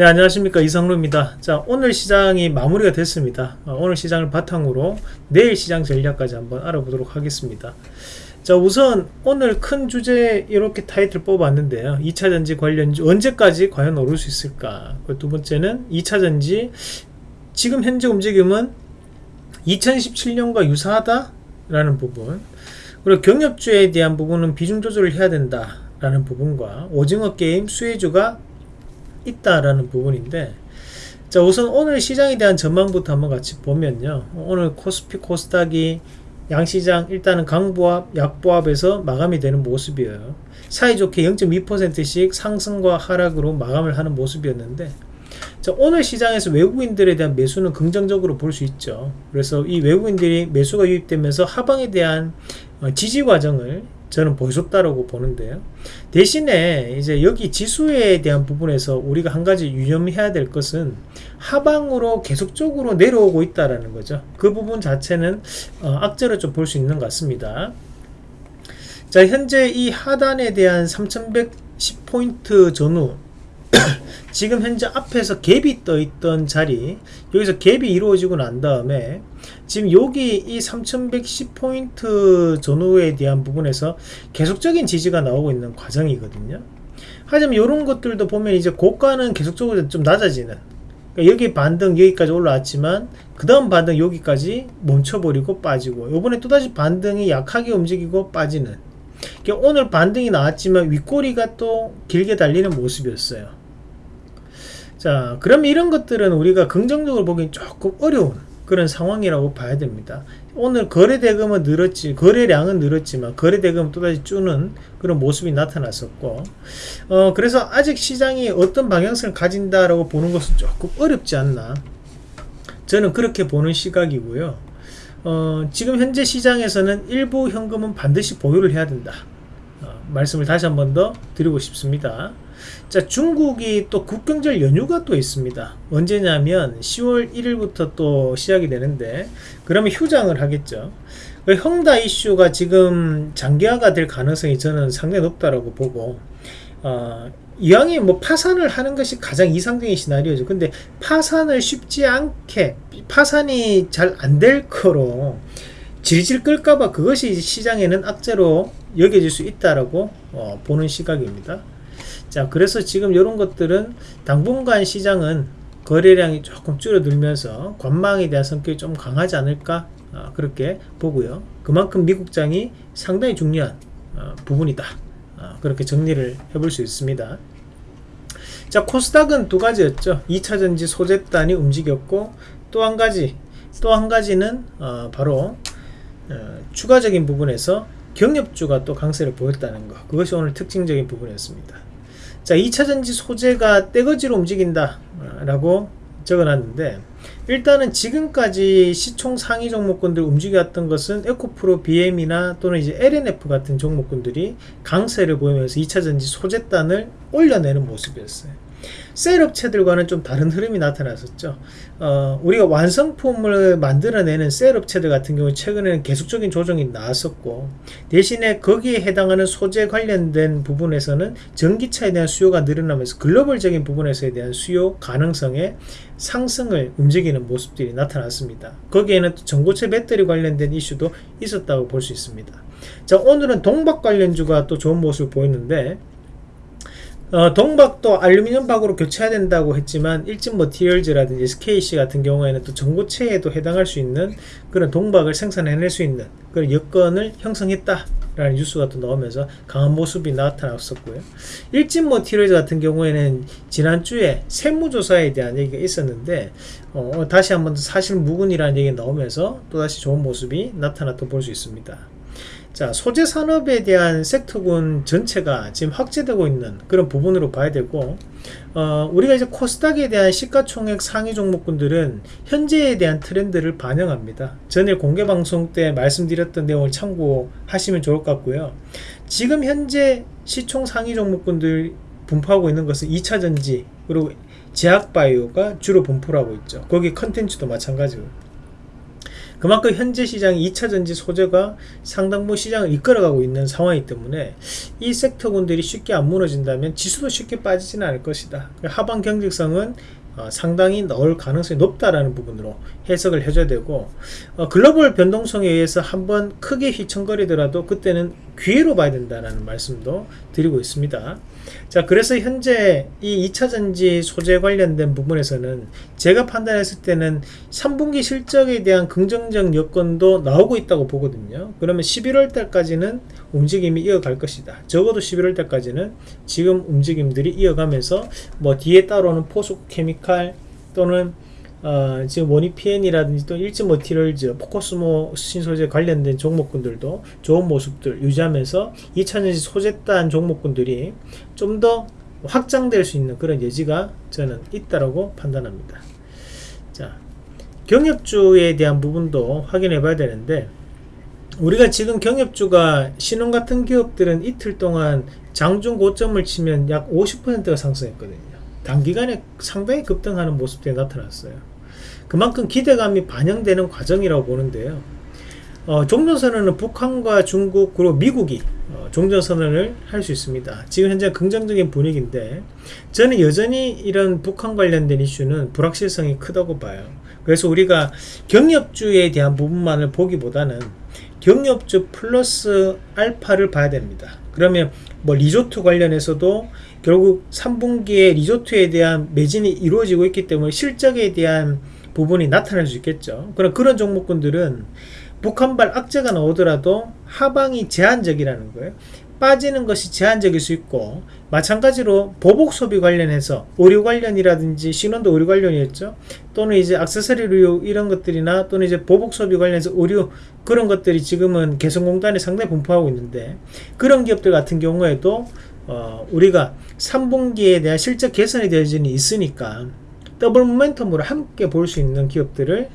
네 안녕하십니까. 이상로입니다. 자 오늘 시장이 마무리가 됐습니다. 어, 오늘 시장을 바탕으로 내일 시장 전략까지 한번 알아보도록 하겠습니다. 자 우선 오늘 큰 주제 이렇게 타이틀 뽑았는데요. 2차전지 관련주 언제까지 과연 오를 수 있을까? 두 번째는 2차전지 지금 현재 움직임은 2017년과 유사하다 라는 부분. 그리고 경협주에 대한 부분은 비중 조절을 해야 된다 라는 부분과 오징어 게임 수혜주가 있다라는 부분인데 자 우선 오늘 시장에 대한 전망부터 한번 같이 보면요. 오늘 코스피 코스닥이 양시장 일단은 강보합 약보합에서 마감이 되는 모습이에요. 사이좋게 0.2%씩 상승과 하락으로 마감을 하는 모습이었는데 자, 오늘 시장에서 외국인들에 대한 매수는 긍정적으로 볼 수 있죠. 그래서 이 외국인들이 매수가 유입되면서 하방에 대한 어, 지지 과정을 저는 보여줬다라고 보는데요. 대신에 이제 여기 지수에 대한 부분에서 우리가 한 가지 유념해야 될 것은 하방으로 계속적으로 내려오고 있다라는 거죠. 그 부분 자체는 어, 악재로 좀 볼 수 있는 것 같습니다. 자, 현재 이 하단에 대한 3110포인트 전후 지금 현재 앞에서 갭이 떠 있던 자리 여기서 갭이 이루어지고 난 다음에 지금 여기 이 3110포인트 전후에 대한 부분에서 계속적인 지지가 나오고 있는 과정이거든요. 하지만 이런 것들도 보면 이제 고가는 계속적으로 좀 낮아지는 그러니까 여기 반등 여기까지 올라왔지만 그 다음 반등 여기까지 멈춰버리고 빠지고 요번에 또다시 반등이 약하게 움직이고 빠지는 그러니까 오늘 반등이 나왔지만 윗꼬리가 또 길게 달리는 모습이었어요 자 그럼 이런 것들은 우리가 긍정적으로 보기엔 조금 어려운 그런 상황이라고 봐야 됩니다. 오늘 거래대금은 늘었지 거래량은 늘었지만 거래대금은 또다시 주는 그런 모습이 나타났었고 어 그래서 아직 시장이 어떤 방향성을 가진다라고 보는 것은 조금 어렵지 않나. 저는 그렇게 보는 시각이고요. 어 지금 현재 시장에서는 일부 현금은 반드시 보유를 해야 된다. 어, 말씀을 다시 한 번 더 드리고 싶습니다 자 중국이 또 국경절 연휴가 또 있습니다. 언제냐면 10월 1일부터 또 시작이 되는데 그러면 휴장을 하겠죠. 그 형다 이슈가 지금 장기화가 될 가능성이 저는 상당히 높다라고 보고 어, 이왕에 뭐 파산을 하는 것이 가장 이상적인 시나리오죠. 근데 파산을 쉽지 않게 파산이 잘 안 될 거로 질질 끌까봐 그것이 시장에는 악재로 여겨질 수 있다라고 어, 보는 시각입니다 자 그래서 지금 이런 것들은 당분간 시장은 거래량이 조금 줄어들면서 관망에 대한 성격이 좀 강하지 않을까 어, 그렇게 보고요. 그만큼 미국장이 상당히 중요한 어, 부분이다. 어, 그렇게 정리를 해볼 수 있습니다. 자 코스닥은 두 가지였죠. 2차전지 소재단이 움직였고 또 한 가지 또 한 가지는 어, 바로 어, 추가적인 부분에서 경협주가 또 강세를 보였다는 것 그것이 오늘 특징적인 부분이었습니다 자 2차전지 소재가 떼거지로 움직인다 라고 적어놨는데 일단은 지금까지 시총 상위 종목군들 움직였던 것은 에코프로 BM이나 또는 이제 LNF 같은 종목군들이 강세를 보이면서 2차전지 소재단을 올려내는 모습이었어요 셀 업체들과는 좀 다른 흐름이 나타났었죠. 어, 우리가 완성품을 만들어내는 셀 업체들 같은 경우 최근에는 계속적인 조정이 나왔었고 대신에 거기에 해당하는 소재 관련된 부분에서는 전기차에 대한 수요가 늘어나면서 글로벌적인 부분에서에 대한 수요 가능성의 상승을 움직이는 모습들이 나타났습니다. 거기에는 전고체 배터리 관련된 이슈도 있었다고 볼 수 있습니다. 자 오늘은 동박 관련주가 또 좋은 모습을 보였는데 어, 동박도 알루미늄 박으로 교체해야 된다고 했지만 일진 머티리얼즈라든지 SKC 같은 경우에는 또 전고체에도 해당할 수 있는 그런 동박을 생산해낼 수 있는 그런 여건을 형성했다 라는 뉴스가 또 나오면서 강한 모습이 나타났었고요. 일진 머티리얼즈 같은 경우에는 지난주에 세무조사에 대한 얘기가 있었는데 어, 다시 한번 사실 무근이라는 얘기가 나오면서 또다시 좋은 모습이 나타났다 볼 수 있습니다 자 소재 산업에 대한 섹터군 전체가 지금 확대되고 있는 그런 부분으로 봐야 되고 어, 우리가 이제 코스닥에 대한 시가총액 상위 종목군들은 현재에 대한 트렌드를 반영합니다. 전일 공개 방송 때 말씀드렸던 내용을 참고하시면 좋을 것 같고요. 지금 현재 시총 상위 종목군들 분포하고 있는 것은 2차전지 그리고 제약바이오가 주로 분포를 하고 있죠. 거기 컨텐츠도 마찬가지고 그만큼 현재 시장 2차전지 소재가 상당부 시장을 이끌어가고 있는 상황이기 때문에 이 섹터군들이 쉽게 안 무너진다면 지수도 쉽게 빠지지는 않을 것이다. 하방 경직성은 어, 상당히 나올 가능성이 높다라는 부분으로 해석을 해줘야 되고 어, 글로벌 변동성에 의해서 한번 크게 휘청거리더라도 그때는 기회로 봐야 된다는 말씀도 드리고 있습니다. 자 그래서 현재 이 2차전지 소재 관련된 부분에서는 제가 판단했을 때는 3분기 실적에 대한 긍정적 여건도 나오고 있다고 보거든요 그러면 11월 달까지는 움직임이 이어갈 것이다 적어도 11월 달까지는 지금 움직임들이 이어가면서 뭐 뒤에 따라오는 포스케미칼 또는 어, 지금 모니피엔이라든지 또 일진 머티리얼즈, 포커스모 신소재 관련된 종목군들도 좋은 모습들 유지하면서 2차전지 소재단 종목군들이 좀 더 확장될 수 있는 그런 여지가 저는 있다라고 판단합니다. 자, 경협주에 대한 부분도 확인해 봐야 되는데 우리가 지금 경협주가 신혼 같은 기업들은 이틀 동안 장중 고점을 치면 약 50%가 상승했거든요. 단기간에 상당히 급등하는 모습들이 나타났어요. 그만큼 기대감이 반영되는 과정이라고 보는데요. 어, 종전선언은 북한과 중국 그리고 미국이 어, 종전선언을 할 수 있습니다. 지금 현재 긍정적인 분위기인데 저는 여전히 이런 북한 관련된 이슈는 불확실성이 크다고 봐요. 그래서 우리가 경협주에 대한 부분만을 보기보다는 경협주 플러스 알파를 봐야 됩니다. 그러면 뭐 리조트 관련해서도 결국 3분기에 리조트에 대한 매진이 이루어지고 있기 때문에 실적에 대한 부분이 나타날 수 있겠죠. 그럼 그런 종목군들은 북한발 악재가 나오더라도 하방이 제한적이라는 거예요. 빠지는 것이 제한적일 수 있고 마찬가지로 보복 소비 관련해서 의류 관련이라든지 신원도 의류 관련이었죠. 또는 이제 액세서리 류 이런 것들이나 또는 이제 보복 소비 관련해서 의류 그런 것들이 지금은 개성공단에 상당히 분포하고 있는데 그런 기업들 같은 경우에도 어 우리가 3분기에 대한 실적 개선이 되어지는 있으니까 더블 모멘텀으로 함께 볼 수 있는 기업들을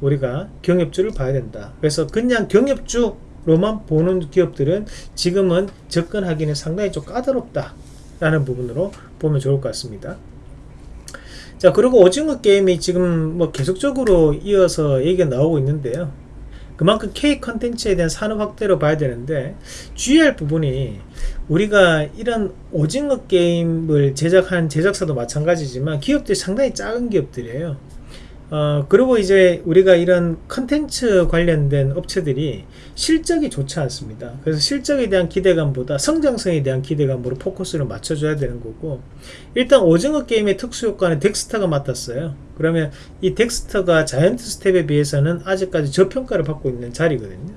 우리가 경협주를 봐야 된다. 그래서 그냥 경협주 로만 보는 기업들은 지금은 접근하기는 상당히 좀 까다롭다. 라는 부분으로 보면 좋을 것 같습니다. 자, 그리고 오징어 게임이 지금 뭐 계속적으로 이어서 얘기가 나오고 있는데요. 그만큼 K 컨텐츠에 대한 산업 확대로 봐야 되는데 주의할 부분이 우리가 이런 오징어 게임을 제작한 제작사도 마찬가지지만 기업들이 상당히 작은 기업들이에요. 어, 그리고 이제 우리가 이런 컨텐츠 관련된 업체들이 실적이 좋지 않습니다. 그래서 실적에 대한 기대감보다 성장성에 대한 기대감으로 포커스를 맞춰줘야 되는 거고, 일단 오징어 게임의 특수 효과는 덱스터가 맡았어요. 그러면 이 덱스터가 자이언트 스텝에 비해서는 아직까지 저평가를 받고 있는 자리거든요.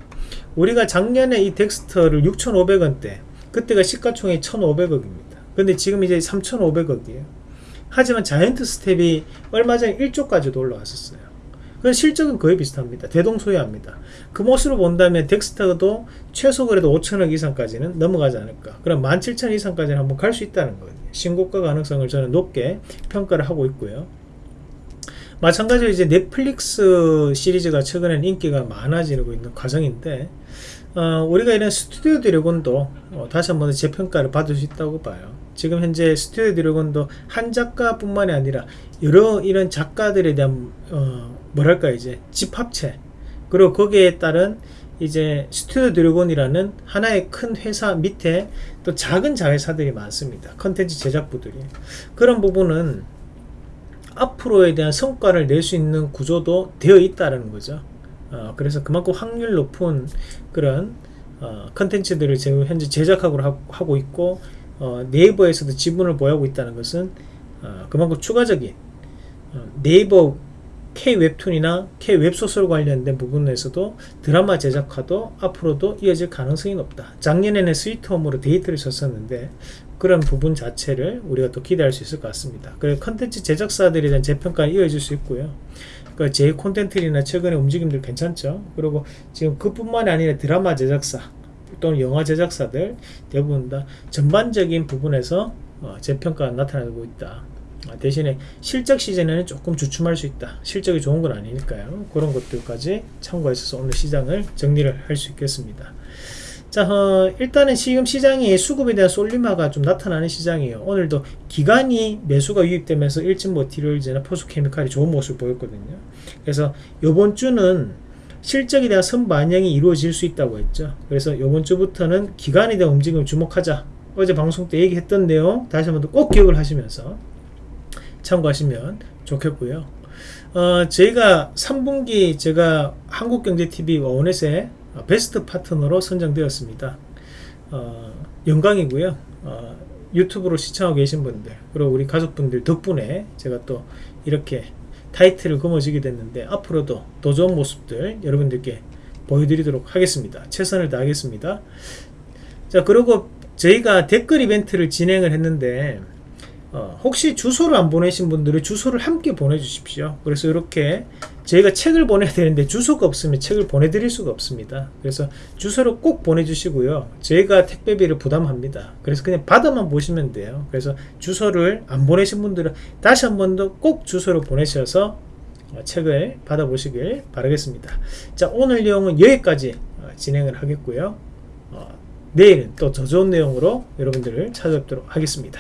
우리가 작년에 이 덱스터를 6,500원대, 그때가 시가총액 1,500억입니다. 근데 지금 이제 3,500억이에요. 하지만 자이언트 스텝이 얼마 전에 1조까지도 올라왔었어요. 그 실적은 거의 비슷합니다. 대동소이합니다. 그 모습으로 본다면 덱스터도 최소 그래도 5천억 이상까지는 넘어가지 않을까. 그럼 17,000 이상까지는 한번 갈 수 있다는 거예요. 신고가 가능성을 저는 높게 평가를 하고 있고요. 마찬가지로 이제 넷플릭스 시리즈가 최근엔 인기가 많아지고 있는 과정인데 어, 우리가 이런 스튜디오 드래곤도 어, 다시 한번 재평가를 받을 수 있다고 봐요. 지금 현재 스튜디오 드래곤도 한 작가뿐만이 아니라 여러 이런 작가들에 대한 어, 뭐랄까 이제 집합체 그리고 거기에 따른 이제 스튜디오 드래곤이라는 하나의 큰 회사 밑에 또 작은 자회사들이 많습니다. 컨텐츠 제작부들이 그런 부분은 앞으로에 대한 성과를 낼 수 있는 구조도 되어 있다는 거죠. 어, 그래서 그만큼 확률 높은 그런 어, 컨텐츠들을 지금 현재 제작하고 하고 있고 어, 네이버에서도 지분을 보유하고 있다는 것은 어, 그만큼 추가적인 어, 네이버 K 웹툰이나 K 웹소설 관련된 부분에서도 드라마 제작화도 앞으로도 이어질 가능성이 높다. 작년에는 스위트홈으로 대히트를 쳤었는데 그런 부분 자체를 우리가 또 기대할 수 있을 것 같습니다. 그래서 컨텐츠 제작사들에 대한 재평가는 이어질 수 있고요. 그제 콘텐츠나 최근의 움직임들 괜찮죠. 그리고 지금 그뿐만이 아니라 드라마 제작사 또는 영화 제작사들 대부분 다 전반적인 부분에서 어, 재평가가 나타나고 있다. 아, 대신에 실적 시즌에는 조금 주춤할 수 있다. 실적이 좋은 건 아니니까요. 그런 것들까지 참고해서 오늘 시장을 정리를 할 수 있겠습니다. 자, 어, 일단은 지금 시장이 수급에 대한 쏠림화가 좀 나타나는 시장이에요. 오늘도 기간이 매수가 유입되면서 일진 머티리얼즈나 포스케미칼이 좋은 모습을 보였거든요. 그래서 이번 주는 실적에 대한 선반영이 이루어질 수 있다고 했죠. 그래서 이번 주부터는 기간에 대한 움직임을 주목하자. 어제 방송 때 얘기했던 내용 다시 한번 꼭 기억을 하시면서 참고하시면 좋겠고요. 어, 저희가 3분기 제가 한국경제TV 원넷의 베스트 파트너로 선정되었습니다. 어, 영광이고요. 어, 유튜브로 시청하고 계신 분들 그리고 우리 가족분들 덕분에 제가 또 이렇게 타이틀을 거머쥐게 됐는데 앞으로도 더 좋은 모습들 여러분들께 보여드리도록 하겠습니다. 최선을 다하겠습니다. 자 그리고 저희가 댓글 이벤트를 진행을 했는데 어, 혹시 주소를 안 보내신 분들은 주소를 함께 보내주십시오. 그래서 이렇게 저희가 책을 보내야 되는데 주소가 없으면 책을 보내드릴 수가 없습니다. 그래서 주소를 꼭 보내주시고요. 저희가 택배비를 부담합니다. 그래서 그냥 받아만 보시면 돼요. 그래서 주소를 안 보내신 분들은 다시 한 번 더 꼭 주소를 보내셔서 어, 책을 받아보시길 바라겠습니다. 자 오늘 내용은 여기까지 어, 진행을 하겠고요. 어, 내일은 또 더 좋은 내용으로 여러분들을 찾아뵙도록 하겠습니다.